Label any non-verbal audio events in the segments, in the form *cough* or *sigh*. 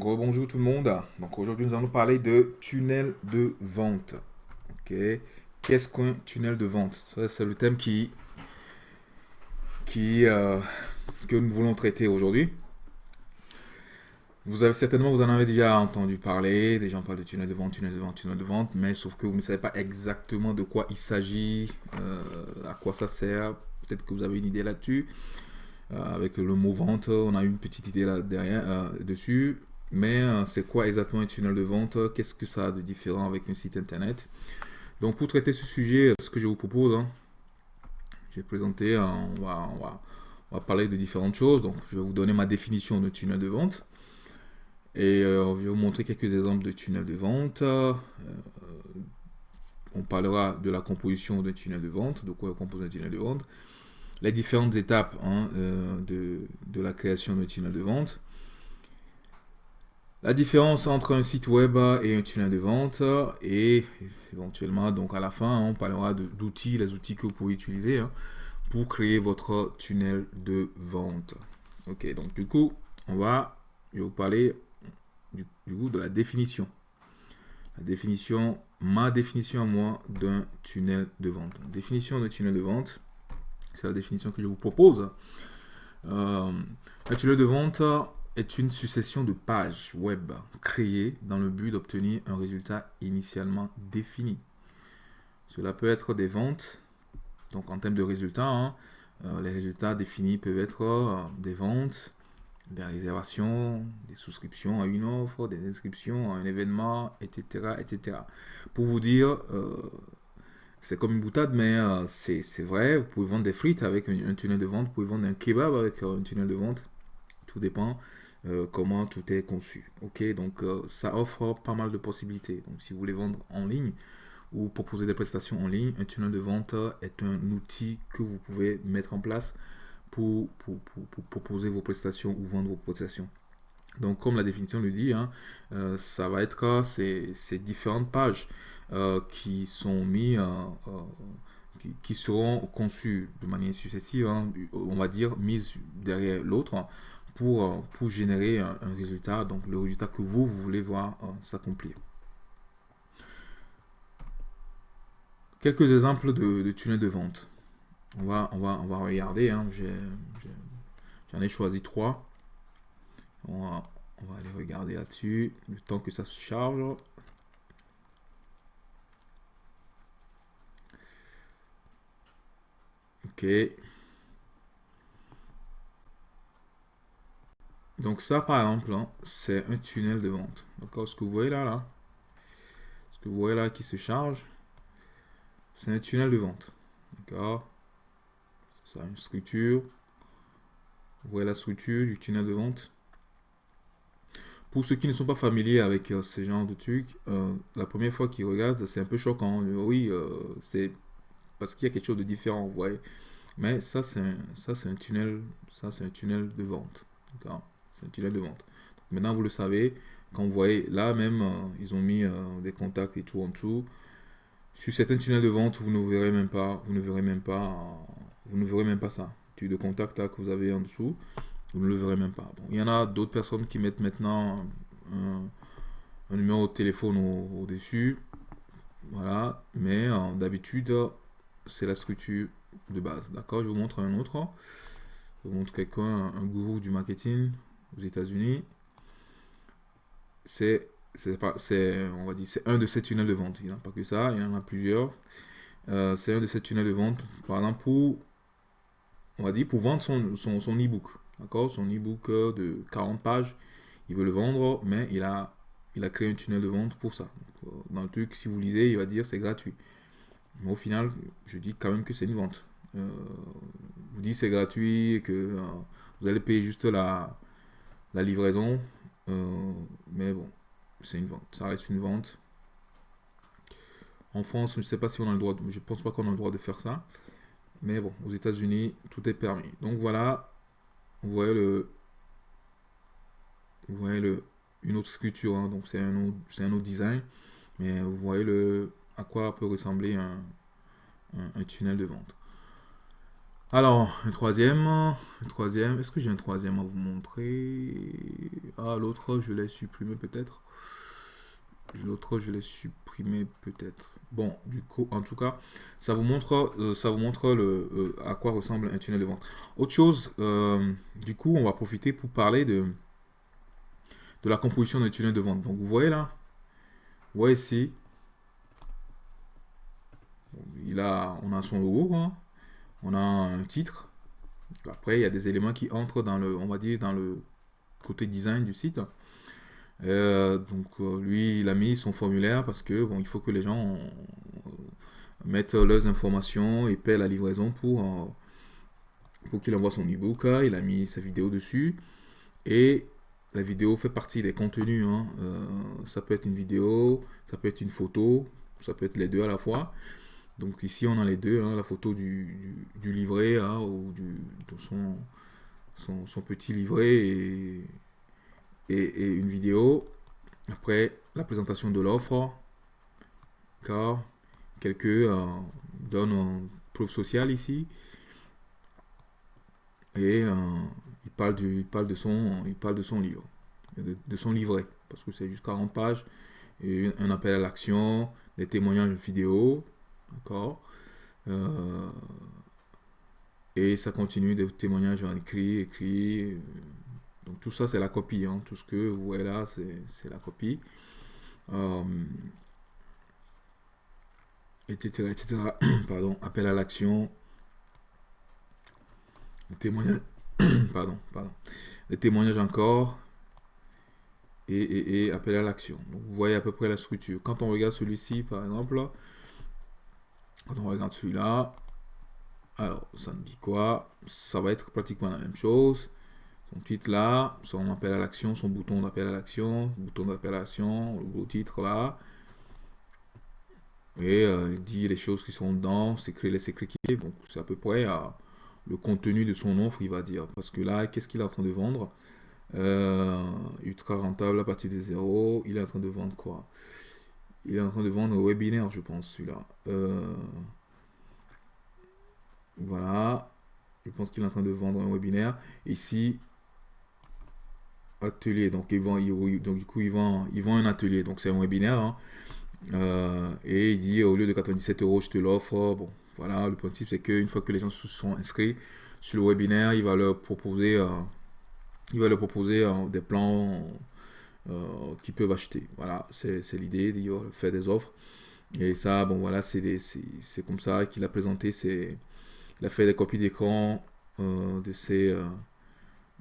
Bonjour tout le monde. Donc aujourd'hui nous allons parler de tunnel de vente. Ok. Qu'est-ce qu'un tunnel de vente? C'est le thème qui, qui euh, que nous voulons traiter aujourd'hui. Vous avez certainement, vous en avez déjà entendu parler, des gens parlent de tunnel de vente, tunnel de vente, tunnel de vente, mais sauf que vous ne savez pas exactement de quoi il s'agit, euh, à quoi ça sert. Peut-être que vous avez une idée là-dessus. Euh, avec le mot vente, on a une petite idée là derrière, euh, dessus. Mais euh, c'est quoi exactement un tunnel de vente? Qu'est-ce que ça a de différent avec un site internet? Donc pour traiter ce sujet, ce que je vous propose, hein, j'ai présenté, on, va, on, va, on, va, parler de différentes choses. Donc je vais vous donner ma définition de tunnel de vente. Et je vais vous montrer quelques exemples de tunnel de vente. on parlera de la composition d'un tunnel de vente, de quoi compose un tunnel de vente les différentes étapes hein, euh, de, la création d'un tunnel de vente. La différence entre un site web et un tunnel de vente et éventuellement donc à la fin on parlera d'outils, les outils que vous pouvez utiliser hein, pour créer votre tunnel de vente. Ok donc du coup on va vous parler du, du coup de la définition. La définition, ma définition à moi d'un tunnel de vente. Définition d'un tunnel de vente. C'est la définition que je vous propose. Euh, un tunnel de vente est une succession de pages web créées dans le but d'obtenir un résultat initialement défini. Cela peut être des ventes, donc en termes de résultats, hein, euh, les résultats définis peuvent être euh, des ventes, des réservations, des souscriptions à une offre, des inscriptions à un événement, etc. etc. Pour vous dire, c'est comme une boutade, mais euh, c'est vrai. Vous pouvez vendre des frites avec un, tunnel de vente. Vous pouvez vendre un kebab avec euh, un tunnel de vente. Tout dépend euh, comment tout est conçu. Ok, donc ça offre pas mal de possibilités. Donc si vous voulez vendre en ligne ou proposer des prestations en ligne, un tunnel de vente est un outil que vous pouvez mettre en place pour, proposer vos prestations ou vendre vos prestations. Donc comme la définition le dit, hein, ça va être ces, différentes pages. Euh, qui sont mis, euh, euh, qui, seront conçus de manière successive, hein, on va dire, mises derrière l'autre pour, pour générer un, résultat, donc le résultat que vous, voulez voir s'accomplir. Quelques exemples de, de tunnels de vente. On va, on va, on va regarder. Hein. J'en ai, choisi trois. On va, on va aller regarder là-dessus. Le temps que ça se charge. Ok. Donc ça, par exemple, hein, c'est un tunnel de vente. D'accord Ce que vous voyez là, là, ce que vous voyez là qui se charge, c'est un tunnel de vente. D'accord Ça une structure. Vous voyez la structure du tunnel de vente. Pour ceux qui ne sont pas familiers avec euh, ce genre de trucs, euh, la première fois qu'ils regardent, c'est un peu choquant. Oui, euh, c'est parce qu'il y a quelque chose de différent, vous voyez. Mais ça, c'est un, ça, un tunnel, ça, c'est un tunnel de vente. C'est un tunnel de vente. maintenant, vous le savez, quand vous voyez, là même, euh, ils ont mis euh, des contacts et tout en dessous. Sur certains tunnels de vente, vous ne verrez même pas, vous ne verrez même pas, vous ne verrez même pas ça. Tu de contact que vous avez en dessous, vous ne le verrez même pas. Bon, il y en a d'autres personnes qui mettent maintenant un, numéro de téléphone au-dessus. voilà, mais euh, d'habitude, c'est la structure de base. D'accord Je vous montre un autre. Je vous montre quelqu'un, un, gourou du marketing aux États-Unis. C'est c'est on va dire c'est un de ces tunnels de vente. Il n'y en a pas que ça il y en a plusieurs. Euh, c'est un de ces tunnels de vente par exemple pour on va dire pour vendre son, son, son e-book d'accord? Son e-book de 40 pages il veut le vendre mais il a il a créé un tunnel de vente pour ça. Euh, dans le truc si vous lisez il va dire c'est gratuit. Mais au final, je dis quand même que c'est une vente. Euh, vous dites c'est gratuit et que euh, vous allez payer juste la, la livraison. Euh, mais bon, c'est une vente. Ça reste une vente. En France, je ne sais pas si on a le droit, de, je pense pas qu'on a le droit de faire ça. Mais bon, aux États-Unis, tout est permis. Donc voilà, vous voyez le, vous voyez le, une autre sculpture. Hein. donc c'est un, c'est un autre design. Mais vous voyez le, à quoi peut ressembler un, tunnel de vente. Alors, un troisième, un troisième, est-ce que j'ai un troisième à vous montrer? Ah, l'autre, je l'ai supprimé peut-être. L'autre, je l'ai supprimé peut-être. Bon, du coup, en tout cas, ça vous montre, euh, euh, à quoi ressemble un tunnel de vente. Autre chose, euh, du coup, on va profiter pour parler de, de la composition d'un tunnel de vente. Donc, vous voyez là, vous voyez ici, il a, on a son logo, hein. On a un titre. Après, il y a des éléments qui entrent dans le, on va dire, dans le côté design du site. Euh, donc euh, lui, il a mis son formulaire parce que bon, il faut que les gens euh, mettent leurs informations et paient la livraison pour, qu'il envoie son e-book. Il a mis sa vidéo dessus et la vidéo fait partie des contenus. Hein. ça peut être une vidéo, ça peut être une photo, ça peut être les deux à la fois. Donc ici on a les deux, hein, la photo du, du, livret hein, ou de son, petit livret et une vidéo. Après, la présentation de l'offre. Car quelques euh, donnent un preuve sociale ici. Et euh, il, parle de son, livre, de, son livret, parce que c'est juste 40 pages. Un appel à l'action, des témoignages vidéo. Euh, Et ça continue des témoignages en écrit, écrit, donc tout ça, c'est la copie. Hein. Tout ce que vous voyez là, c'est la copie. etc. Euh, etc. *coughs* pardon. Appel à l'action. Témoignage. *coughs* pardon, pardon. Les témoignages encore. Et, et, appel à l'action. vous voyez à peu près la structure. Quand on regarde celui-ci, par exemple, quand on regarde celui-là, alors ça me dit quoi? Ça va être pratiquement la même chose son titre là, son appel à l'action, son bouton d'appel à l'action, bouton d'appel à l'action, le beau titre là. Et euh, il dit les choses qui sont dedans, c'est créer qui est. Bon, c'est à peu près euh, le contenu de son offre, il va dire. Parce que là, qu'est-ce qu'il est en train de vendre? Euh, Ultra rentable à partir de zéro. Il est en train de vendre quoi? Il est en train de vendre un webinaire, je pense, celui-là. voilà. Je pense qu'il est en train de vendre un webinaire. Ici, atelier. Donc, ils vont, donc du coup, ils vont, ils vont un atelier. Donc, c'est un webinaire. Hein. Euh, et il dit, au lieu de 97 euros, je te l'offre. Bon, voilà, le principe, c'est qu'une fois que les gens se sont inscrits sur le webinaire, il va leur proposer, euh, il va leur proposer euh, des plans qu'ils peuvent acheter. Voilà, c'est l'idée, va faire des offres. Et ça, bon, voilà, c'est comme ça qu'il a présenté. Il a fait des copies d'écran de ces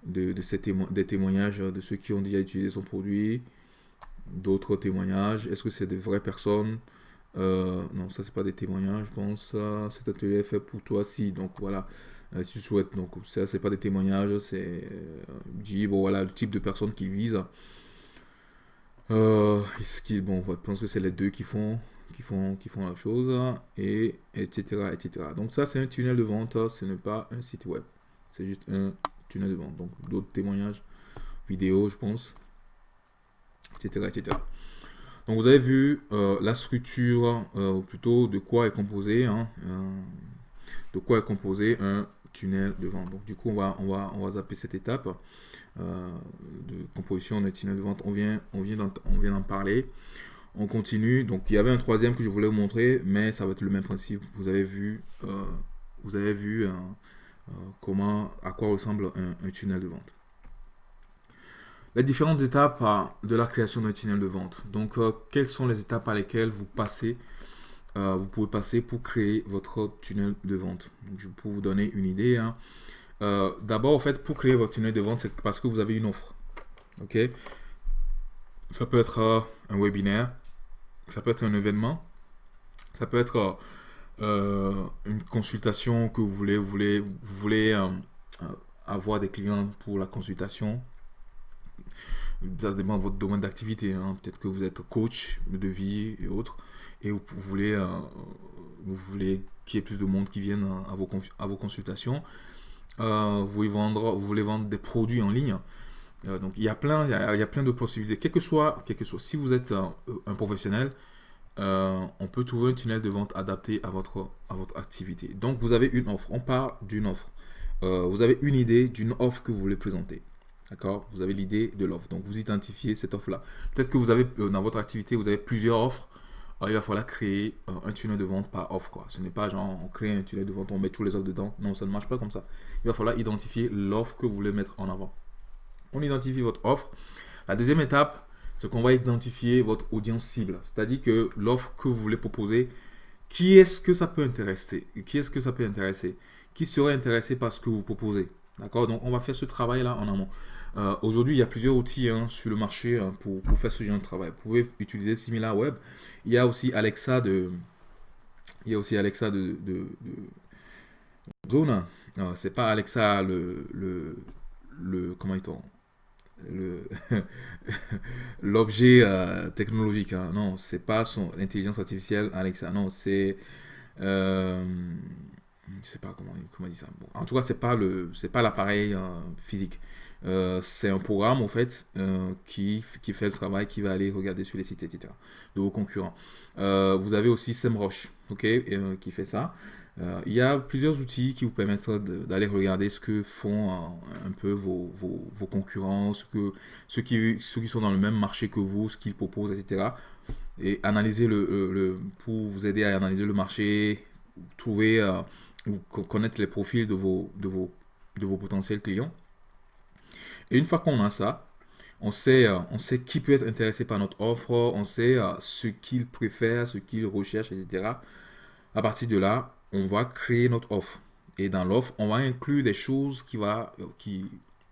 de, de des témoignages de ceux qui ont déjà utilisé son produit, d'autres témoignages. Est-ce que c'est des vraies personnes? Euh, Non, ça c'est pas des témoignages, je pense. cet atelier est fait pour toi, si. Donc voilà, euh, si tu souhaites. Donc ça c'est pas des témoignages, c'est euh, dit bon voilà le type de personnes qui vise. Ce qui, bon, je pense que c'est les deux qui font qui font, qui font la chose, et etc., etc. Donc ça, c'est un tunnel de vente, ce n'est pas un site web. C'est juste un tunnel de vente. Donc d'autres témoignages vidéo, je pense, etc. etc. Donc vous avez vu euh, la structure, euh, plutôt de quoi est composé, hein, euh, de quoi est composé un tunnel de vente. Donc du coup, on va, on va, on va zapper cette étape de composition tunnel de vente. On vient, on vient d'en parler. On continue. Donc il y avait un troisième que je voulais vous montrer, mais ça va être le même principe. Vous avez vu, vous avez vu euh, comment, à quoi ressemble un, tunnel de vente. Les différentes étapes euh, de la création d'un tunnel de vente. Donc, euh, quelles sont les étapes par lesquelles vous passez, vous pouvez passer pour créer votre tunnel de vente. je peux vous donner une idée. Hein. D'abord, en fait, pour créer votre tunnel de vente, c'est parce que vous avez une offre. Ok? Ça peut être un webinaire, ça peut être un événement, ça peut être euh, une consultation que vous voulez, voulez, vous voulez euh, euh, avoir des clients pour la consultation. Ça dépend de votre domaine d'activité. Hein. Peut-être que vous êtes coach de vie et autres, et vous, voulez, qu'il y ait plus de monde qui vienne à vos consultations. Vous, voulez vendre, vous voulez vendre des produits en ligne. donc il y a plein, il y a, plein de possibilités. Quel que soit, quel que soit, si vous êtes un professionnel, on peut trouver un tunnel de vente adapté à votre, à votre activité. Donc, vous avez une offre. On part d'une offre. vous avez une idée d'une offre que vous voulez présenter. D'accord? Vous avez l'idée de l'offre. Donc, vous identifiez cette offre-là. Peut-être que vous avez, dans votre activité, vous avez plusieurs offres il va falloir créer euh, un tunnel de vente par offre. Quoi. Ce n'est pas genre on crée un tunnel de vente, on met tous les offres dedans. Non, ça ne marche pas comme ça. Il va falloir identifier l'offre que vous voulez mettre en avant. On identifie votre offre. La deuxième étape, c'est qu'on va identifier votre audience cible. C'est-à-dire que l'offre que vous voulez proposer, qui est-ce que ça peut intéresser? Qui est-ce que ça peut intéresser? Qui serait intéressé par ce que vous proposez? D'accord? Donc, on va faire ce travail-là en amont. Euh, aujourd'hui, il y a plusieurs outils hein, sur le marché hein, pour, faire ce genre de travail. Vous pouvez utiliser SimilarWeb. Il y a aussi Alexa de, il y a aussi Alexa de, de, Zone. C'est pas Alexa le, le, le comment *laughs* l'objet euh, technologique hein. non c'est pas son artificielle Alexa non c'est euh, je sais pas comment comment dit ça en tout cas c'est pas le c'est pas l'appareil euh, physique euh, c'est un programme en fait euh, qui, qui fait le travail, qui va aller regarder sur les sites, etc. de vos concurrents. Euh, vous avez aussi SEMrush, ok, qui fait ça. il y a plusieurs outils qui vous permettent d'aller regarder ce que font un peu vos, vos, vos concurrents, ce que, ceux, qui, ceux qui sont dans le même marché que vous, ce qu'ils proposent, etc. Et analyser le, le, pour vous aider à analyser le marché, trouver, connaître les profils de vos, de vos, de vos potentiels clients. Et une fois qu'on a ça, on sait, euh, on sait qui peut être intéressé par notre offre, on sait euh, ce qu'il préfère, ce qu'il recherche, etc. À partir de là, on va créer notre offre. Et dans l'offre, on va inclure des choses qui, va, euh, qui,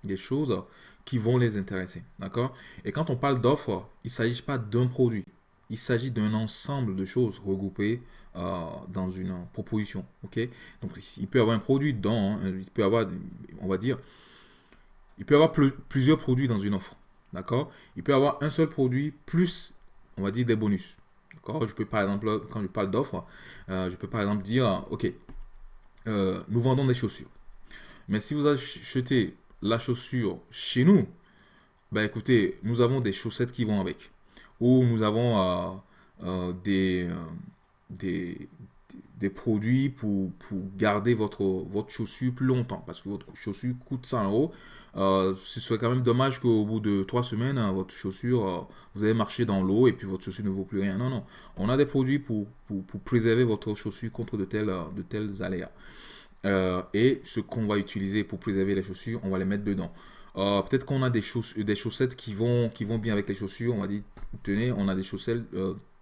des choses qui vont les intéresser. D'accord? Et quand on parle d'offre, il ne s'agit pas d'un produit. Il s'agit d'un ensemble de choses regroupées dans une proposition. Ok? Donc, il peut y avoir un produit dedans. Hein. il peut avoir, on va dire, il peut y avoir plusieurs produits dans une offre. D'accord? Il peut y avoir un seul produit plus, on va dire, des bonus. D'accord? Je peux par exemple, quand je parle d'offre, euh, je peux par exemple dire, OK, euh, nous vendons des chaussures. Mais si vous achetez la chaussure chez nous, ben écoutez, nous avons des chaussettes qui vont avec. Ou nous avons euh, des, produits pour, pour garder votre, votre chaussure plus longtemps. Parce que votre chaussure coûte 100 euros. Euh, ce serait quand même dommage qu'au bout de trois semaines, hein, votre chaussure, euh, vous allez marcher dans l'eau et puis votre chaussure ne vaut plus rien. Non, non. On a des produits pour, pour, préserver votre chaussure contre de tels, de tels aléas. Euh, et ce qu'on va utiliser pour préserver les chaussures, on va les mettre dedans. Peut-être qu'on a des, des chaussettes qui vont, qui vont bien avec les chaussures. On va dire, tenez, on a des chaussettes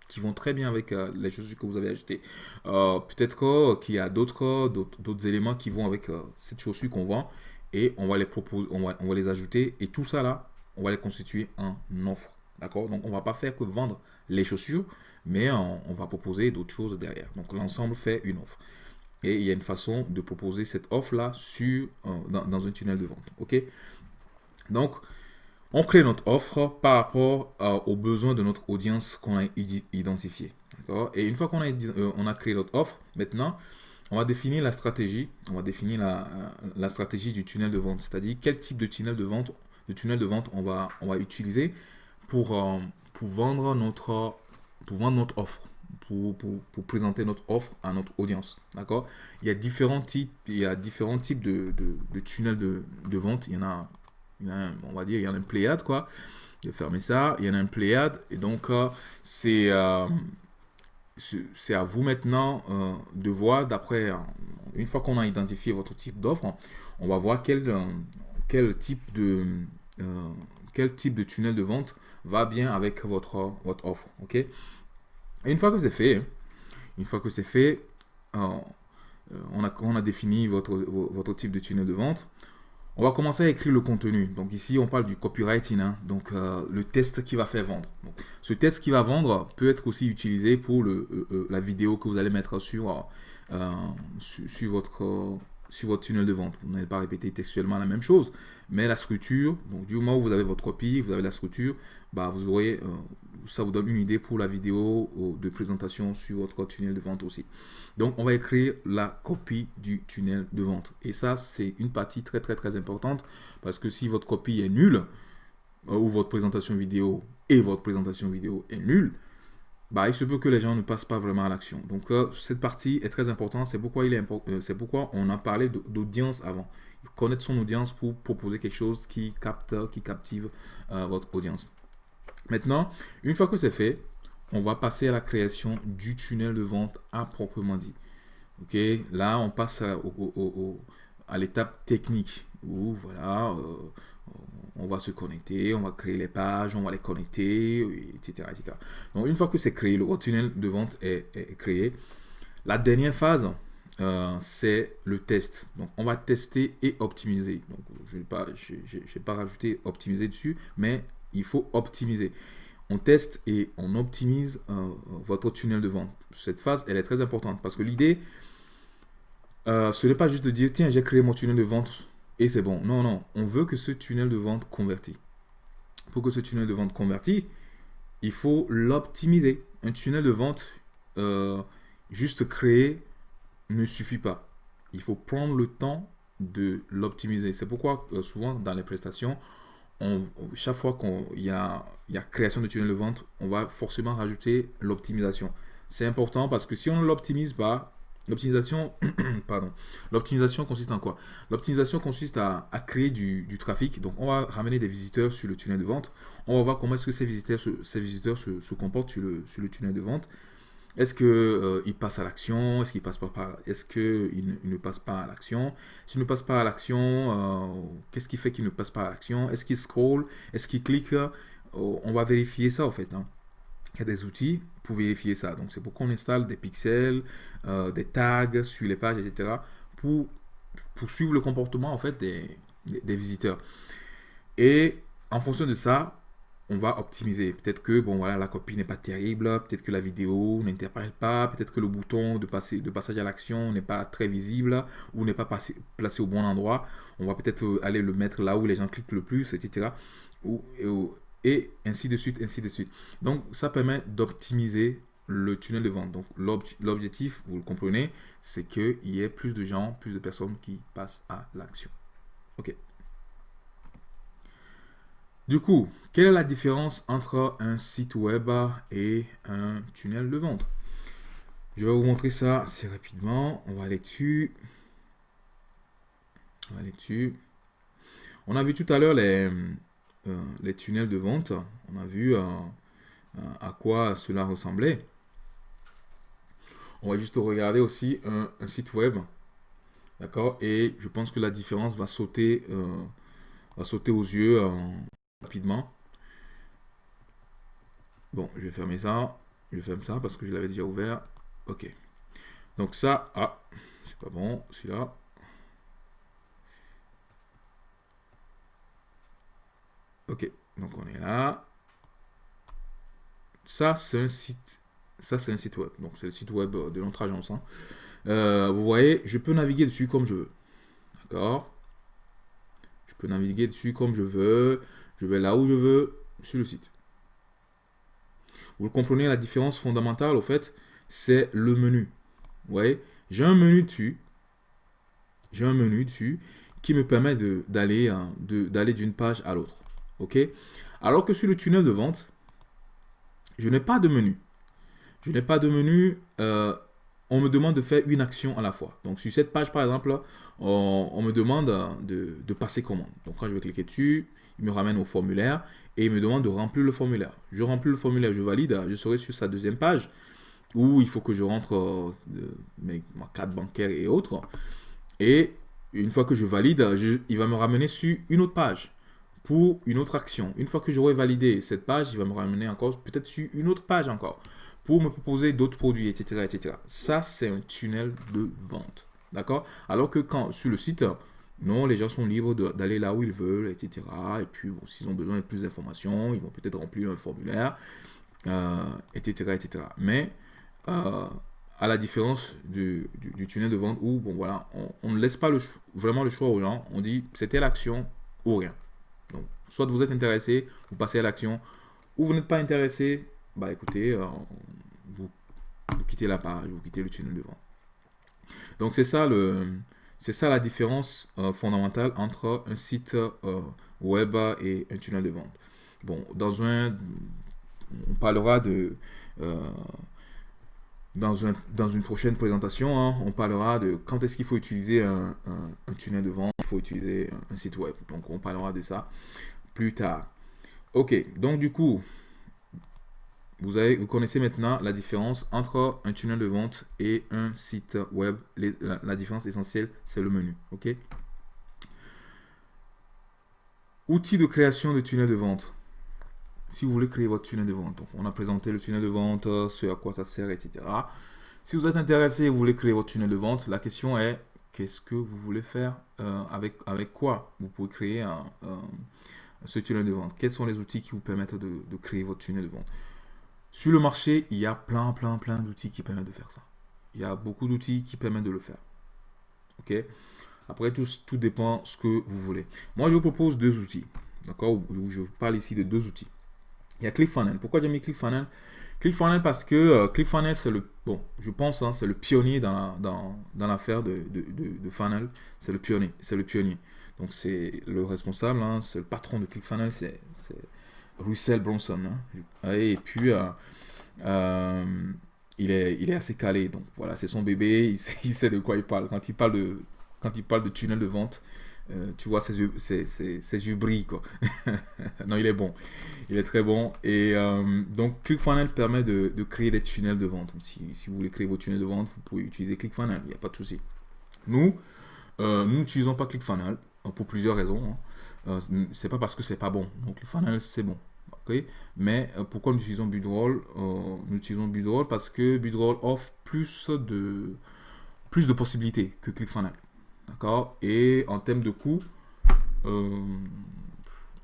qui vont très bien avec les chaussures que vous avez achetées. Peut-être qu'il y a d'autres éléments qui vont avec cette chaussure qu'on vend et on va les proposer, on va, on va les ajouter et tout ça là, on va les constituer en offre. D'accord? Donc on va pas faire que vendre les chaussures, mais on, va proposer d'autres choses derrière. Donc l'ensemble fait une offre. Et il y a une façon de proposer cette offre-là sur, euh, dans, un tunnel de vente. OK? Donc, on crée notre offre par rapport euh, aux besoins de notre audience qu'on a identifié. Et une fois qu'on a, euh, on a créé notre offre, maintenant, on va définir la stratégie, on va définir la, stratégie du tunnel de vente, c'est-à-dire quel type de tunnel de vente, de tunnel de vente on va, on va utiliser pour, euh, pour, vendre notre, pour vendre notre offre, pour, pour, présenter notre offre à notre audience. D'accord? Il y a différents types, il y a différents types de, de, tunnels de, vente. Il y en a, on va dire, il y en a une pléiade, quoi. Je vais fermer ça. Il y en a une pléiade. Et donc, euh, c'est... Euh, c'est à vous maintenant euh, de voir d'après, euh, une fois qu'on a identifié votre type d'offre, on va voir quel, euh, quel, type de, quel type de tunnel de vente va bien avec votre, votre offre. ok? Et une fois que c'est fait, une fois que c'est fait, on, a, on a défini votre, votre type de tunnel de vente, on va commencer à écrire le contenu. Donc ici, on parle du copywriting, hein. donc euh, le test qui va faire vendre. ce test qui va vendre peut être aussi utilisé pour le, euh, euh, la vidéo que vous allez mettre sur, votre tunnel de vente. Vous n'allez pas répéter textuellement la même chose, mais la structure, donc du moment où vous avez votre copie, vous avez la structure, bah, vous aurez, ça vous donne une idée pour la vidéo de présentation sur votre tunnel de vente aussi. Donc, on va écrire la copie du tunnel de vente. Et ça, c'est une partie très, très, très importante parce que si votre copie est nulle, euh, ou votre présentation vidéo et votre présentation vidéo est nulle, bah, il se peut que les gens ne passent pas vraiment à l'action. Donc, euh, cette partie est très importante. C'est pourquoi, il est euh, c'est pourquoi on a parlé d'audience avant. Connaître son audience pour proposer quelque chose qui capte, qui captive euh, votre audience. Maintenant, une fois que c'est fait, on va passer à la création du tunnel de vente à proprement dit. Ok, là, on passe à, l'étape technique où voilà, on va se connecter, on va créer les pages, on va les connecter, etc. etc. Donc une fois que c'est créé, le tunnel de vente est, créé, la dernière phase, euh, c'est le test. Donc on va tester et optimiser. Donc je n'ai pas, pas rajouté optimiser dessus, mais il faut optimiser. On teste et on optimise euh, votre tunnel de vente. Cette phase, elle est très importante parce que l'idée, euh, ce n'est pas juste de dire, tiens, j'ai créé mon tunnel de vente et c'est bon. Non, non, on veut que ce tunnel de vente convertit. Pour que ce tunnel de vente convertit, il faut l'optimiser. Un tunnel de vente euh, juste créé ne suffit pas. Il faut prendre le temps de l'optimiser. C'est pourquoi souvent dans les prestations, on, chaque fois qu'il y a, création de tunnel de vente, on va forcément rajouter l'optimisation. C'est important parce que si on ne l'optimise pas, L'optimisation, *clears throat* pardon. L'optimisation consiste en quoi? L'optimisation consiste à, créer du, trafic. Donc, on va ramener des visiteurs sur le tunnel de vente. On va voir comment est-ce que ces visiteurs, se, ces visiteurs se, comportent sur le tunnel de vente. Est-ce qu'ils euh, passent à l'action? Est-ce qu'ils passent pas par Est-ce qu'ils ne, passent pas à l'action? S'ils ne passent pas à l'action, euh, qu'est-ce qui fait qu'ils ne passent pas à l'action? Est-ce qu'ils scrollent Est-ce qu'ils cliquent On va vérifier ça en fait. Hein. Il y a des outils pour vérifier ça. Donc, c'est pourquoi on installe des pixels, euh, des tags sur les pages, etc. pour, pour suivre le comportement, en fait, des, visiteurs. Et en fonction de ça, on va optimiser. Peut-être que bon voilà la copie n'est pas terrible, peut-être que la vidéo n'interprète pas, peut-être que le bouton de, passer, de passage à l'action n'est pas très visible ou n'est pas placé au bon endroit. On va peut-être euh, aller le mettre là où les gens cliquent le plus, etc. Et ainsi de suite, ainsi de suite. Donc, ça permet d'optimiser le tunnel de vente. Donc, l'objectif, vous le comprenez, c'est qu'il y ait plus de gens, plus de personnes qui passent à l'action. OK. Du coup, quelle est la différence entre un site web et un tunnel de vente? Je vais vous montrer ça assez rapidement. On va aller dessus. On a vu tout à l'heure les, euh, les tunnels de vente. On a vu euh, euh, à quoi cela ressemblait. On va juste regarder aussi un, site web. D'accord? Et je pense que la différence va sauter, va sauter aux yeux Bon, je vais fermer ça. Je ferme ça parce que je l'avais déjà ouvert. Ok. Donc ça, ah, c'est pas bon, celui-là. Ok, donc on est là. Ça, c'est un site. Ça, c'est un site web. Donc, c'est le site web de notre agence. Hein. Euh, vous voyez, je peux naviguer dessus comme je veux. D'accord? Je peux naviguer dessus comme je veux. Je vais là où je veux sur le site. Vous comprenez, la différence fondamentale, au fait, c'est le menu. Vous voyez? J'ai un menu dessus. J'ai un menu dessus qui me permet d'aller d'une page à l'autre. OK? Alors que sur le tunnel de vente, je n'ai pas de menu. Je n'ai pas de menu. Euh, on me demande de faire une action à la fois. Donc, sur cette page, par exemple, on, me demande de, passer commande. Donc, quand je vais cliquer dessus, il me ramène au formulaire et il me demande de remplir le formulaire. Je remplis le formulaire, je valide, je serai sur sa deuxième page où il faut que je rentre euh, ma carte bancaire et autres. Et une fois que je valide, il va me ramener sur une autre page pour une autre action. Une fois que j'aurai validé cette page, il va me ramener encore peut-être sur une autre page encore pour me proposer d'autres produits, etc., etc. Ça, c'est un tunnel de vente. D'accord? Alors que quand sur le site, non, les gens sont libres d'aller là où ils veulent, etc. Et puis, s'ils ont besoin de plus d'informations, ils vont peut-être remplir un formulaire, etc., euh, etc. Mais, euh, à la différence du, tunnel de vente où, bon, voilà, on, ne laisse pas vraiment le choix aux gens. On dit, c'était l'action ou rien. Donc, soit vous êtes intéressé, vous passez à l'action, ou vous n'êtes pas intéressé, bah écoutez, euh, vous, quittez la page, vous quittez le tunnel de vente. Donc c'est ça le, c'est ça la différence euh, fondamentale entre un site euh, web et un tunnel de vente. Bon, dans un, on parlera de, dans, dans, une prochaine présentation, hein, on parlera de quand est-ce qu'il faut utiliser un, un, tunnel de vente, il faut utiliser un site web. Donc, on parlera de ça plus tard. Ok, donc du coup, vous, avez, vous connaissez maintenant la différence entre un tunnel de vente et un site web. la, différence essentielle, c'est le menu. Ok? Outils de création de tunnel de vente. Si vous voulez créer votre tunnel de vente, on a présenté le tunnel de vente, ce à quoi ça sert, etc. Si vous êtes intéressé et vous voulez créer votre tunnel de vente, la question est qu'est-ce que vous voulez faire euh, avec, avec quoi vous pouvez créer ce tunnel de vente? Quels sont les outils qui vous permettent de créer votre tunnel de vente? Sur le marché, il y a plein, plein, plein d'outils qui permettent de faire ça. Il y a beaucoup d'outils qui permettent de le faire. OK? Après, tout, tout dépend ce que vous voulez. Moi, je vous propose deux outils. D'accord? Je parle ici de deux outils. Il y a ClickFunnels. Pourquoi j'ai mis ClickFunnels? ClickFunnels parce que euh, ClickFunnels, c'est le, bon, je pense, hein, c'est le pionnier dans, dans, l'affaire de, de, de, funnel. C'est le pionnier. C'est le pionnier. Donc, c'est le responsable, hein, c'est le patron de ClickFunnels, c'est Russell Bronson. Hein. Et puis, euh, euh, il, est, il est assez calé. Donc voilà, c'est son bébé, *laughs* il sait, de quoi il parle. Quand il parle de, quand il parle de tunnel de vente, euh, tu vois, ses yeux, ses, ses, brillent. Quoi. *laughs* non, il est bon. Il est très bon. Et donc, ClickFunnels permet de, de, créer des tunnels de vente. si, si, vous voulez créer vos tunnels de vente, vous pouvez utiliser ClickFunnels. Il n'y a pas de souci. Nous, nous n'utilisons pas ClickFunnels pour plusieurs raisons. Hein. Euh, c'est pas parce que c'est pas bon. Donc le c'est bon. ok? Mais euh, pourquoi nous utilisons Budroll euh, Nous utilisons Budroll parce que Budroll offre plus de, plus de possibilités que ClickFunnels. D'accord? Et en termes de coût,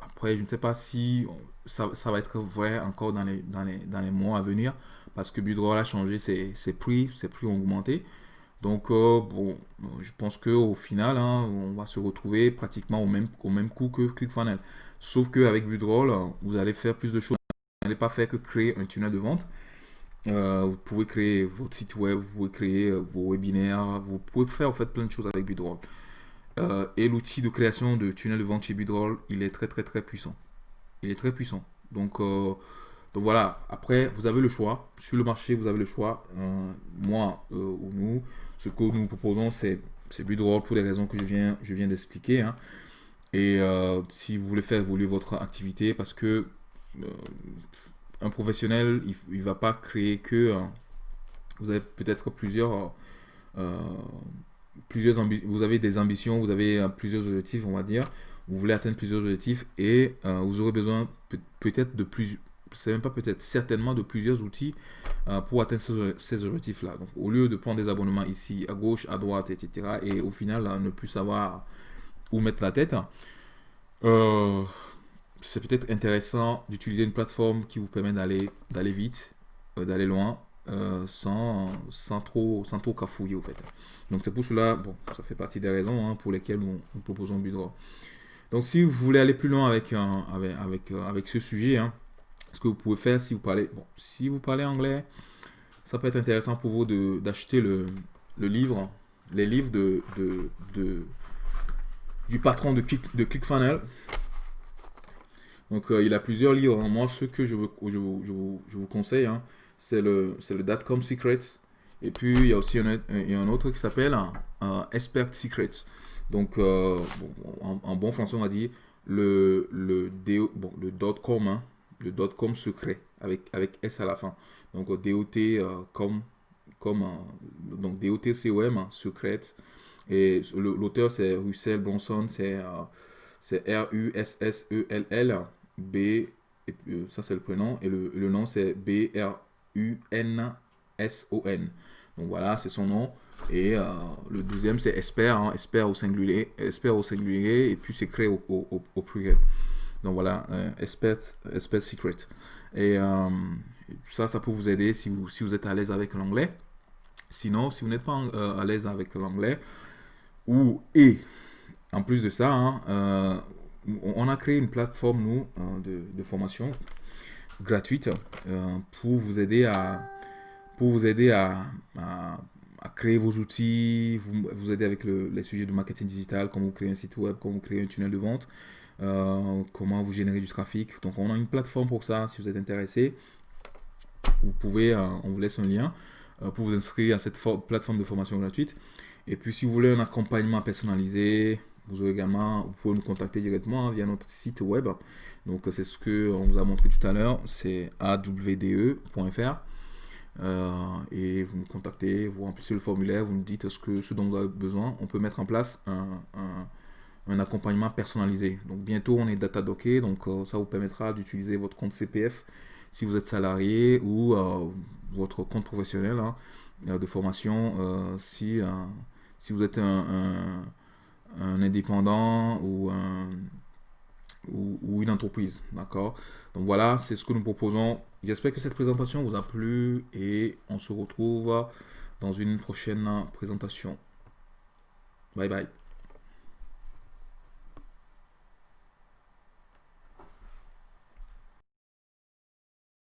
après, je ne sais pas si ça, ça, va être vrai encore dans les, dans les, dans les mois à venir parce que Budroll a changé ses, ses prix, ses prix ont augmenté. Donc, euh, bon, je pense qu'au final, hein, on va se retrouver pratiquement au même, au même coût que ClickFunnels. Sauf qu'avec Budroll, vous allez faire plus de choses. Vous n'allez pas faire que créer un tunnel de vente. Euh, vous pouvez créer votre site web, vous pouvez créer euh, vos webinaires, vous pouvez faire en fait plein de choses avec Budroll. et l'outil de création de tunnel de vente chez Budroll, il est très très très puissant. Il est très puissant. Donc, donc voilà, après, vous avez le choix. Sur le marché, vous avez le choix. moi ou nous, ce que nous proposons, c'est Budroll pour les raisons que je viens, je viens d'expliquer. Hein. Et euh, si vous voulez faire évoluer votre activité, parce que euh, un professionnel, il ne va pas créer que... Hein, vous avez peut-être plusieurs... Euh, plusieurs vous avez des ambitions, vous avez plusieurs objectifs, on va dire. Vous voulez atteindre plusieurs objectifs et vous aurez besoin peut-être de plus, c'est même pas peut-être, certainement de plusieurs outils euh, pour atteindre ces, objectifs-là. Donc, au lieu de prendre des abonnements ici, à gauche, à droite, etc., et au final, ne plus savoir où mettre la tête, euh, c'est peut-être intéressant d'utiliser une plateforme qui vous permet d'aller d'aller vite, euh, d'aller loin, sans, sans, trop, sans trop cafouiller, au fait. Donc, c'est pour cela, bon, ça fait partie des raisons hein, pour lesquelles nous, proposons Budrow. Donc, si vous voulez aller plus loin avec, avec, avec, avec ce sujet, hein, ce que vous pouvez faire si vous parlez, bon, si vous parlez anglais, ça peut être intéressant pour vous d'acheter le, le, livre, les livres de, de, du patron de, Click, de ClickFunnels. Donc, euh, il a plusieurs livres. Moi, ce que je vous, je vous, je vous, conseille, hein, c'est le, le Datcom Secret. Et puis, il y a aussi un, un autre qui s'appelle un, Expert Secret. Donc, euh, en, bon français, on va dire le, le, bon, le .com, hein, le .com secret avec, avec S à la fin. Donc DOT euh, comme, comme donc DOT COM hein, secret. Et l'auteur c'est Russell Bronson, c'est euh, R-U-S-S-E-L-L B, euh, ça c'est le prénom, et le, le nom c'est B-R-U-N-S-O-N. Donc voilà, c'est son nom. Et le deuxième c'est Esper, hein, au singulier, Esper au singulier, et puis c'est créé au, au, au pluriel. Donc voilà, euh, Secret. Et euh, ça, ça peut vous aider si vous, si vous êtes à l'aise avec l'anglais. Sinon, si vous n'êtes pas euh, à l'aise avec l'anglais, ou et en plus de ça, hein, on a créé une plateforme, nous, de, formation gratuite pour vous aider à, vous aider à, créer vos outils, vous, vous aider avec les sujets de marketing digital, comment vous créer un site web, comment vous créer un tunnel de vente. Euh, comment vous générer du trafic. Donc on a une plateforme pour ça si vous êtes intéressé. vous pouvez, on vous laisse un lien pour vous inscrire à cette plateforme de formation gratuite. Et puis si vous voulez un accompagnement personnalisé, vous aurez également, vous pouvez nous contacter directement via notre site web. Donc c'est ce que on vous a montré tout à l'heure, c'est awde.fr. Euh, et vous nous contactez, vous remplissez le formulaire, vous nous dites ce, que, ce dont vous avez besoin. On peut mettre en place un, accompagnement personnalisé. Donc bientôt on est data docké, donc euh, ça vous permettra d'utiliser votre compte CPF si vous êtes salarié ou euh, votre compte professionnel hein, de formation si, si vous êtes un, un indépendant ou un ou, une entreprise. D'accord? Donc voilà, c'est ce que nous proposons. J'espère que cette présentation vous a plu et on se retrouve dans une prochaine présentation. Bye bye.